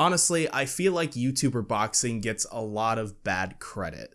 Honestly, I feel like YouTuber boxing gets a lot of bad credit.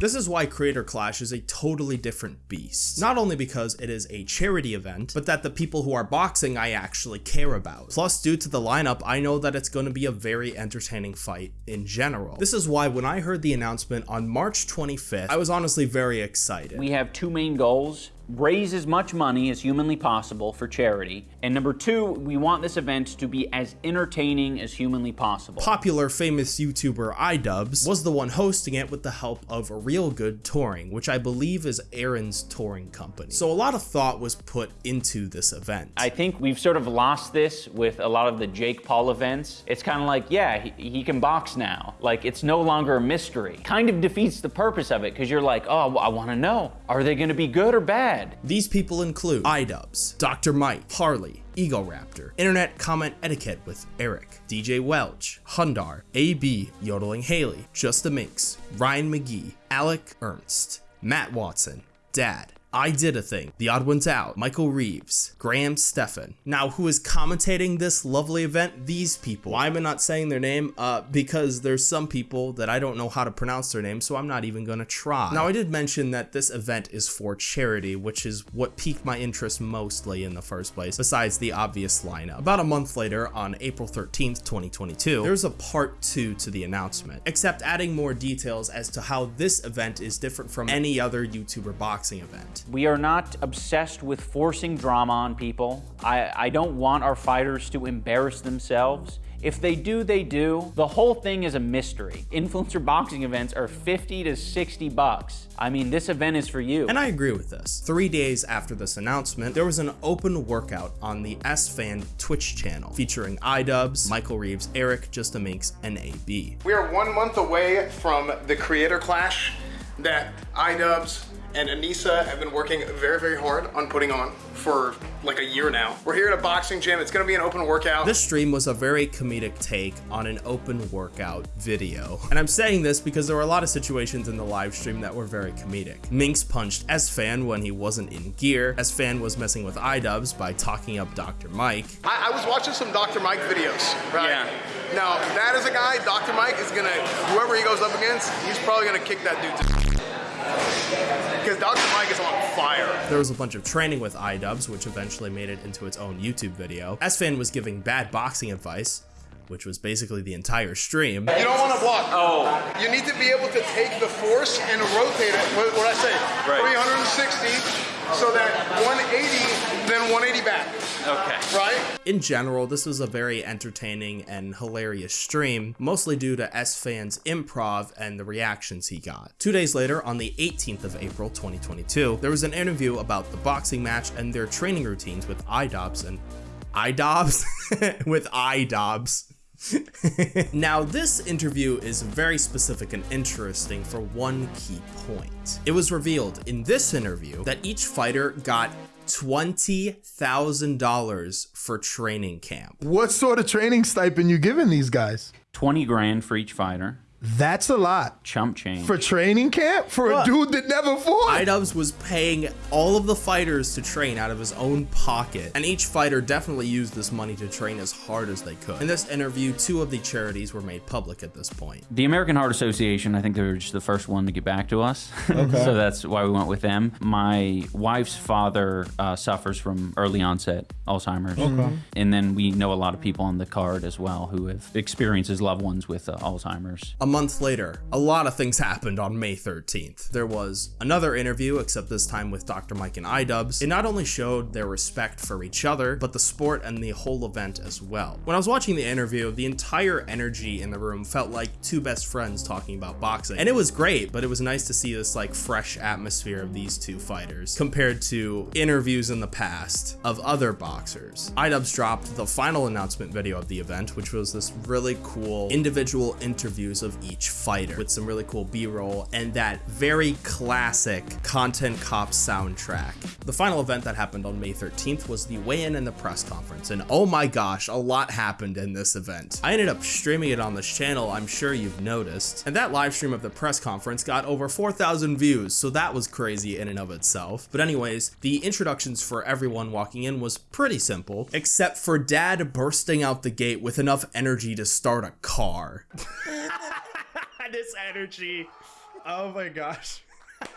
This is why Creator Clash is a totally different beast. Not only because it is a charity event, but that the people who are boxing I actually care about. Plus, due to the lineup, I know that it's going to be a very entertaining fight in general. This is why when I heard the announcement on March 25th, I was honestly very excited. We have two main goals raise as much money as humanly possible for charity. And number two, we want this event to be as entertaining as humanly possible. Popular famous YouTuber iDubbbz was the one hosting it with the help of a Real Good Touring, which I believe is Arin's touring company. So a lot of thought was put into this event. I think we've sort of lost this with a lot of the Jake Paul events. It's kind of like, yeah, he, he can box now. Like, it's no longer a mystery. Kind of defeats the purpose of it because you're like, oh, I want to know. Are they going to be good or bad? These people include iDubbbz, Dr. Mike, Harley, Egoraptor, Internet Comment Etiquette with Erik, DJ Welch, Hundar, AB, Yodeling Haley, Justaminx, Ryan Magee, Alex Ernst, Matt Watson, Dad, I Did a Thing, The Odd Ones Out, Michael Reeves, Graham Stephan. Now, who is commentating this lovely event? These people. Why am I not saying their name? Uh, because there's some people that I don't know how to pronounce their name, so I'm not even gonna try. Now, I did mention that this event is for charity, which is what piqued my interest mostly in the first place, besides the obvious lineup. About a month later, on April 13th, 2022, there's a part two to the announcement, except adding more details as to how this event is different from any other YouTuber boxing event. We are not obsessed with forcing drama on people. I, I don't want our fighters to embarrass themselves. If they do, they do. The whole thing is a mystery. Influencer boxing events are 50 to 60 bucks. I mean, this event is for you. And I agree with this. Three days after this announcement, there was an open workout on the Esfand Twitch channel featuring iDubbbz, Michael Reeves, Erik, Just a Minx, and AB. We are one month away from the Creator Clash that iDubbbz and Anisa have been working very, very hard on putting on for like a year now. We're here at a boxing gym. It's gonna be an open workout. This stream was a very comedic take on an open workout video. And I'm saying this because there were a lot of situations in the live stream that were very comedic. Minx punched Esfand when he wasn't in gear. Esfand was messing with iDubbbz by talking up Dr. Mike. I, I was watching some Dr. Mike videos, right? Yeah. Now, that is a guy, Dr. Mike is gonna, whoever he goes up against, he's probably gonna kick that dude to because Dr. Mike is on fire. There was a bunch of training with iDubbbz, which eventually made it into its own YouTube video. Esfand was giving bad boxing advice, which was basically the entire stream. You don't want to block. Oh. You need to be able to take the force and rotate it, what, what I say, Right. 360, so that 180, then 180 back, Okay. right? In general, this was a very entertaining and hilarious stream, mostly due to Esfand's improv and the reactions he got. Two days later, on the 18th of April 2022, there was an interview about the boxing match and their training routines with iDubbbz and iDubbbz? with iDubbbz. now, this interview is very specific and interesting for one key point. It was revealed in this interview that each fighter got $20,000 for training camp. What sort of training stipend you giving these guys? 20 grand for each fighter. That's a lot. Chump change. For training camp? For a dude that never fought? iDubbbz was paying all of the fighters to train out of his own pocket, and each fighter definitely used this money to train as hard as they could. In this interview, two of the charities were made public at this point. The American Heart Association, I think they were just the first one to get back to us. so that's why we went with them. My wife's father uh, suffers from early onset Alzheimer's. And then we know a lot of people on the card as well who have experienced as loved ones with uh, Alzheimer's. A month later, a lot of things happened on May 13th. There was another interview, except this time with Dr. Mike and iDubbbz. It not only showed their respect for each other, but the sport and the whole event as well. When I was watching the interview, the entire energy in the room felt like two best friends talking about boxing. And it was great, but it was nice to see this like fresh atmosphere of these two fighters compared to interviews in the past of other boxers. iDubbbz dropped the final announcement video of the event, which was this really cool individual interviews of each fighter with some really cool b-roll and that very classic content cop soundtrack. The final event that happened on May 13th was the weigh-in and the press conference and oh my gosh, a lot happened in this event. I ended up streaming it on this channel, I'm sure you've noticed, and that live stream of the press conference got over 4,000 views, so that was crazy in and of itself. But anyways, the introductions for everyone walking in was pretty simple, except for dad bursting out the gate with enough energy to start a car. this energy. Oh my gosh.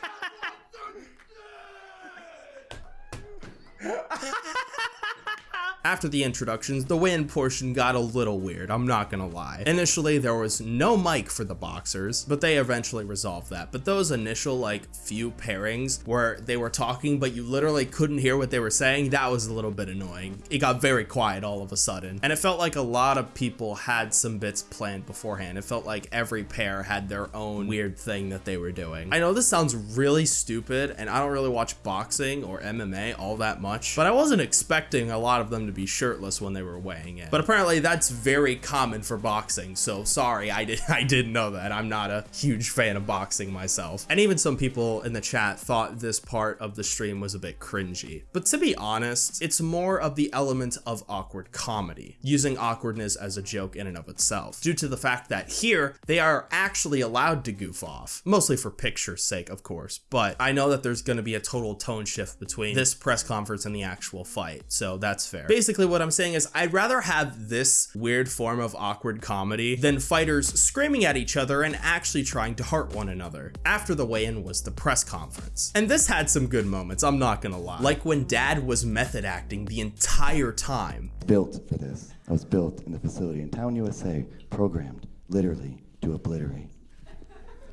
After the introductions, the win portion got a little weird, I'm not gonna lie. Initially, there was no mic for the boxers, but they eventually resolved that. But those initial, like, few pairings where they were talking, but you literally couldn't hear what they were saying, that was a little bit annoying. It got very quiet all of a sudden. And it felt like a lot of people had some bits planned beforehand. It felt like every pair had their own weird thing that they were doing. I know this sounds really stupid, and I don't really watch boxing or MMA all that much, but I wasn't expecting a lot of them to be shirtless when they were weighing in. But apparently that's very common for boxing, so sorry, I, did, I didn't know that. I'm not a huge fan of boxing myself. And even some people in the chat thought this part of the stream was a bit cringy. But to be honest, it's more of the element of awkward comedy, using awkwardness as a joke in and of itself, due to the fact that here, they are actually allowed to goof off, mostly for picture's sake, of course, but I know that there's gonna be a total tone shift between this press conference and the actual fight, so that's fair. Basically, what I'm saying is I'd rather have this weird form of awkward comedy than fighters screaming at each other and actually trying to hurt one another. After the weigh-in was the press conference. And this had some good moments, I'm not gonna lie. Like when dad was method acting the entire time. Built for this. I was built in the facility in Town, USA, programmed literally to obliterate.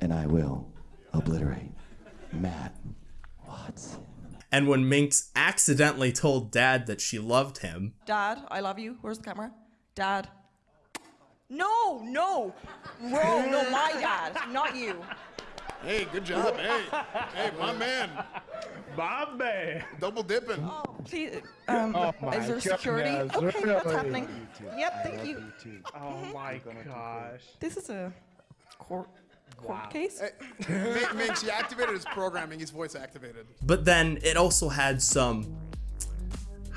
And I will obliterate Matt Watson. And when Minx accidentally told dad that she loved him, Dad, I love you. Where's the camera? Dad. No, no. Bro, no, my dad, not you. Hey, good job. Hey, hey, my man. Bombay. Double dipping. Oh, please. Um, is there security? Okay, what's happening? Yep, thank you. Oh my gosh. This is a court court case. Min- Minx, he activated his programming. He's voice activated. but then it also had some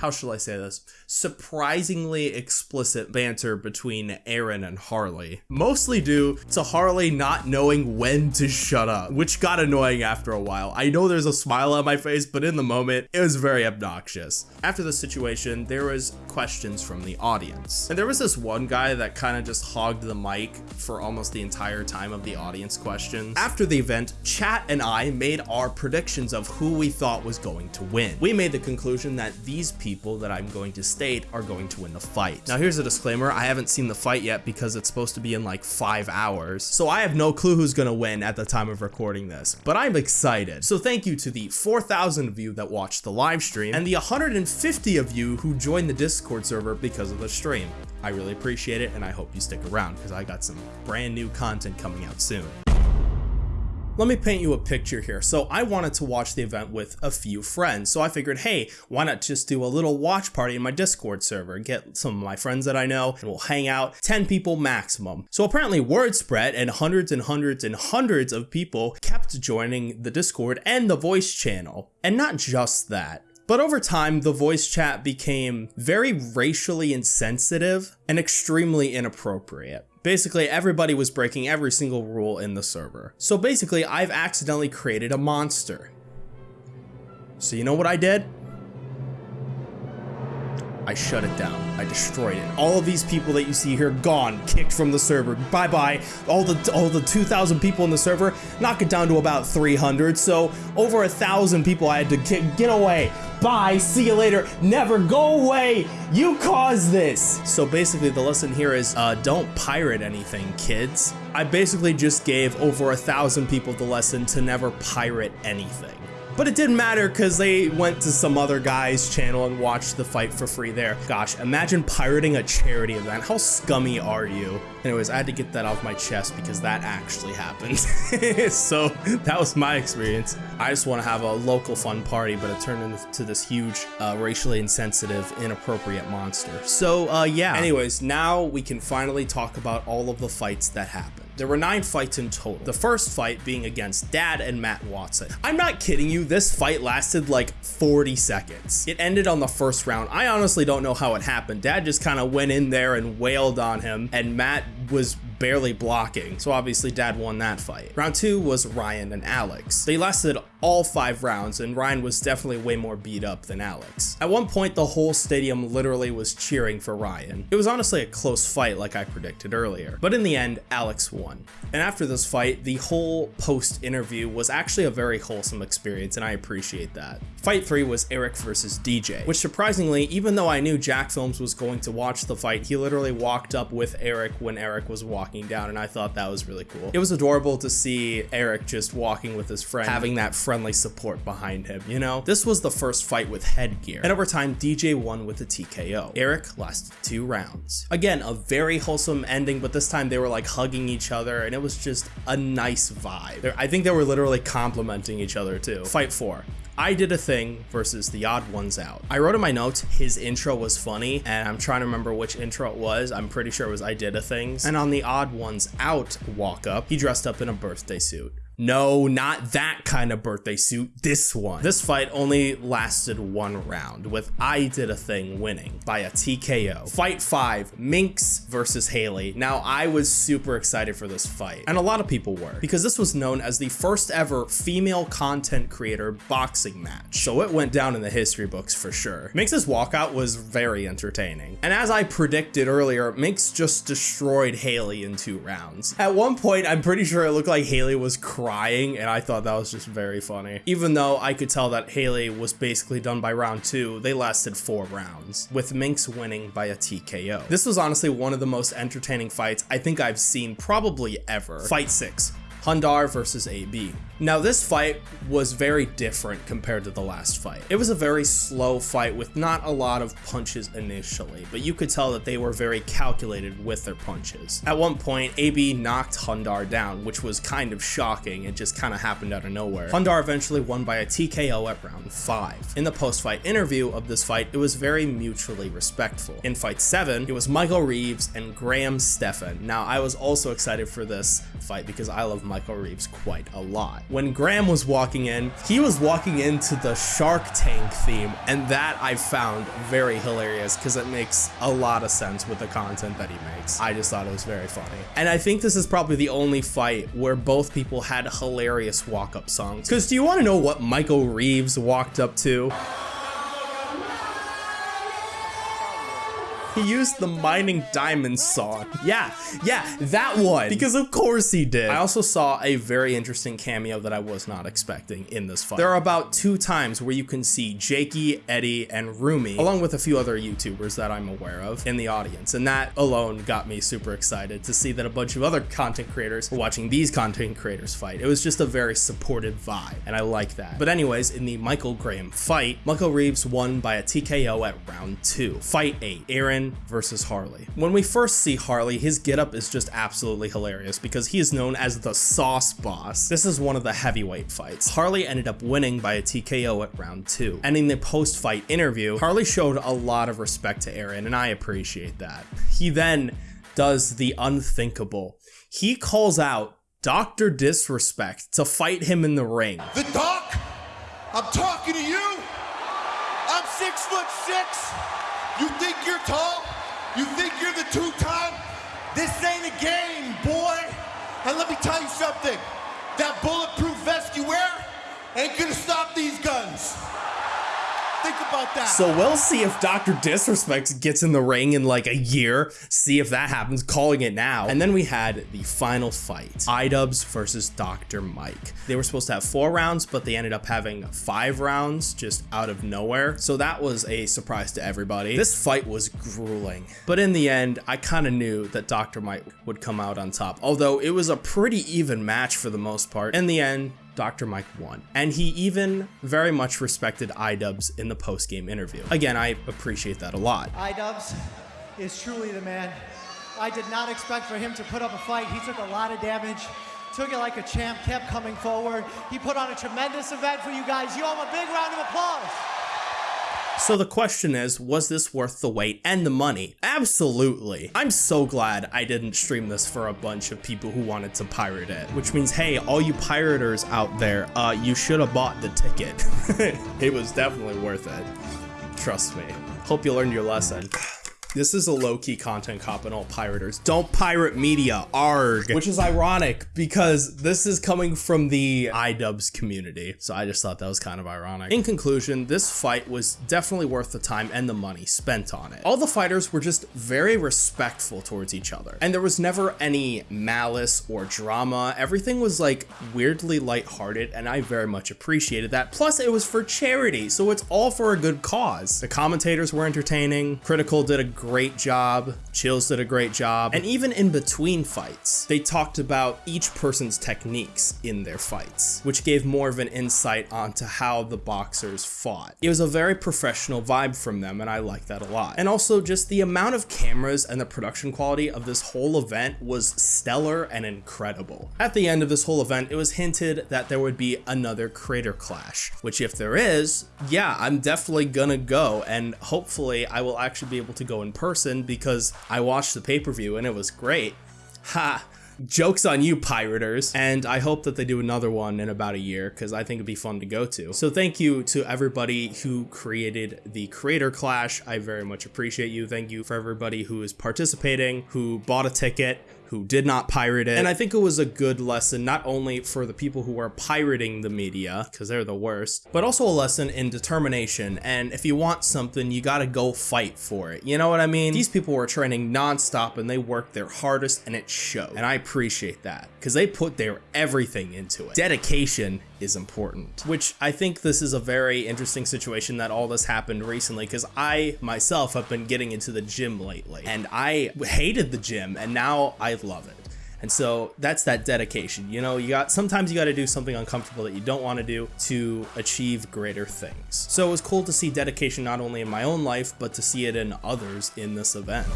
how shall I say this? Surprisingly explicit banter between Arin and Harley. Mostly due to Harley not knowing when to shut up, which got annoying after a while. I know there's a smile on my face, but in the moment, it was very obnoxious. After the situation, there was questions from the audience. And there was this one guy that kind of just hogged the mic for almost the entire time of the audience questions. After the event, Chat and I made our predictions of who we thought was going to win. We made the conclusion that these people that I'm going to state are going to win the fight. Now here's a disclaimer, I haven't seen the fight yet because it's supposed to be in like five hours, so I have no clue who's gonna win at the time of recording this, but I'm excited. So thank you to the 4,000 of you that watched the live stream and the 150 of you who joined the Discord server because of the stream. I really appreciate it and I hope you stick around because I got some brand new content coming out soon. Let me paint you a picture here. So I wanted to watch the event with a few friends. So I figured, hey, why not just do a little watch party in my Discord server, get some of my friends that I know, and we'll hang out, 10 people maximum. So apparently word spread and hundreds and hundreds and hundreds of people kept joining the Discord and the voice channel. And not just that. But over time, the voice chat became very racially insensitive and extremely inappropriate. Basically, everybody was breaking every single rule in the server. So basically, I've accidentally created a monster. So you know what I did? I shut it down. I destroyed it. All of these people that you see here gone, kicked from the server. Bye bye. All the all the 2,000 people in the server, knock it down to about 300. So over a thousand people I had to kick. Get away. Bye. See you later. Never go away. You caused this. So basically, the lesson here is uh, don't pirate anything, kids. I basically just gave over a thousand people the lesson to never pirate anything. But it didn't matter because they went to some other guy's channel and watched the fight for free there. Gosh, imagine pirating a charity event. How scummy are you? Anyways, I had to get that off my chest because that actually happened. so that was my experience. I just want to have a local fun party, but it turned into this huge, uh, racially insensitive, inappropriate monster. So uh, yeah. Anyways, now we can finally talk about all of the fights that happened. There were nine fights in total. The first fight being against Dad and Matt Watson. I'm not kidding you, this fight lasted like 40 seconds. It ended on the first round. I honestly don't know how it happened. Dad just kind of went in there and wailed on him, and Matt was barely blocking. So obviously dad won that fight. Round two was Ryan and Alex. They lasted all five rounds and Ryan was definitely way more beat up than Alex. At one point, the whole stadium literally was cheering for Ryan. It was honestly a close fight like I predicted earlier, but in the end, Alex won. And after this fight, the whole post interview was actually a very wholesome experience and I appreciate that. Fight 3 was Erik versus DJ, which surprisingly, even though I knew Jacksfilms was going to watch the fight, he literally walked up with Erik when Erik was walking down and I thought that was really cool. It was adorable to see Erik just walking with his friend, having that friendly support behind him, you know? This was the first fight with headgear, and over time, DJ won with a TKO. Erik lasted two rounds. Again, a very wholesome ending, but this time they were like hugging each other, and it was just a nice vibe. I think they were literally complimenting each other too. Fight four. I did a thing versus the odd ones out. I wrote in my notes his intro was funny, and I'm trying to remember which intro it was. I'm pretty sure it was I did a things. And on the odd ones out walk up, he dressed up in a birthday suit. No, not that kind of birthday suit, this one. This fight only lasted one round, with I Did a Thing winning by a TKO. Fight 5, Minx versus Haley. Now, I was super excited for this fight, and a lot of people were, because this was known as the first ever female content creator boxing match, so it went down in the history books for sure. Minx's walkout was very entertaining, and as I predicted earlier, Minx just destroyed Haley in two rounds. At one point, I'm pretty sure it looked like Haley was crying crying, and I thought that was just very funny. Even though I could tell that Haley was basically done by round two, they lasted four rounds, with Minx winning by a TKO. This was honestly one of the most entertaining fights I think I've seen probably ever. Fight 6. Hundar versus AB. Now this fight was very different compared to the last fight. It was a very slow fight with not a lot of punches initially, but you could tell that they were very calculated with their punches. At one point, AB knocked Hundar down, which was kind of shocking. It just kind of happened out of nowhere. Hundar eventually won by a TKO at round 5. In the post-fight interview of this fight, it was very mutually respectful. In fight 7, it was Michael Reeves and Graham Stephan. Now I was also excited for this fight because I love Michael Reeves quite a lot. When Graham was walking in, he was walking into the Shark Tank theme, and that I found very hilarious because it makes a lot of sense with the content that he makes. I just thought it was very funny. And I think this is probably the only fight where both people had hilarious walk-up songs. Because do you want to know what Michael Reeves walked up to? He used the Mining Diamonds song. Yeah, yeah, that one. Because of course he did. I also saw a very interesting cameo that I was not expecting in this fight. There are about two times where you can see Jakey, Eddie, and Rumi, along with a few other YouTubers that I'm aware of, in the audience. And that alone got me super excited to see that a bunch of other content creators were watching these content creators fight. It was just a very supportive vibe, and I like that. But anyways, in the Michael Graham fight, Michael Reeves won by a TKO at round two. Fight eight, Arin versus Harley. When we first see Harley, his getup is just absolutely hilarious because he is known as the Sauce Boss. This is one of the heavyweight fights. Harley ended up winning by a TKO at round two. And in the post-fight interview, Harley showed a lot of respect to Arin, and I appreciate that. He then does the unthinkable. He calls out Dr. Disrespect to fight him in the ring. The doc, I'm talking to you. I'm six foot six. You think you're tall? You think you're the two-time? This ain't a game, boy. And let me tell you something. That bulletproof vest you wear ain't gonna stop these guns. Think about that. So we'll see if Dr. Disrespect gets in the ring in like a year. See if that happens, calling it now. And then we had the final fight. iDubbbz versus Dr. Mike. They were supposed to have four rounds, but they ended up having five rounds just out of nowhere. So that was a surprise to everybody. This fight was grueling. But in the end, I kind of knew that Dr. Mike would come out on top. Although it was a pretty even match for the most part. In the end, Dr. Mike won. And he even very much respected iDubbbz in the post-game interview. Again, I appreciate that a lot. iDubbbz is truly the man. I did not expect for him to put up a fight. He took a lot of damage, took it like a champ, kept coming forward. He put on a tremendous event for you guys. You owe him a big round of applause. So the question is, was this worth the wait and the money? Absolutely. I'm so glad I didn't stream this for a bunch of people who wanted to pirate it, which means, hey, all you pirators out there, uh, you should have bought the ticket. it was definitely worth it. Trust me. Hope you learned your lesson. This is a low-key content cop and all pirators. Don't pirate media, arg. Which is ironic because this is coming from the iDubbbz community. So I just thought that was kind of ironic. In conclusion, this fight was definitely worth the time and the money spent on it. All the fighters were just very respectful towards each other. And there was never any malice or drama. Everything was like weirdly lighthearted and I very much appreciated that. Plus it was for charity, so it's all for a good cause. The commentators were entertaining. Critical did a great job. Chills did a great job. And even in between fights, they talked about each person's techniques in their fights, which gave more of an insight onto how the boxers fought. It was a very professional vibe from them, and I like that a lot. And also just the amount of cameras and the production quality of this whole event was stellar and incredible. At the end of this whole event, it was hinted that there would be another Creator Clash, which if there is, yeah, I'm definitely gonna go, and hopefully I will actually be able to go person because I watched the pay-per-view and it was great. Ha! Joke's on you, pirators. And I hope that they do another one in about a year because I think it'd be fun to go to. So thank you to everybody who created the Creator Clash. I very much appreciate you. Thank you for everybody who is participating, who bought a ticket, who did not pirate it. And I think it was a good lesson, not only for the people who are pirating the media, because they're the worst, but also a lesson in determination. And if you want something, you gotta go fight for it. You know what I mean? These people were training nonstop and they worked their hardest and it showed. And I appreciate that because they put their everything into it. Dedication is important, which I think this is a very interesting situation that all this happened recently because I myself have been getting into the gym lately and I hated the gym and now I love it. And so that's that dedication. You know, you got sometimes you got to do something uncomfortable that you don't want to do to achieve greater things. So it was cool to see dedication not only in my own life, but to see it in others in this event.